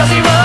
私は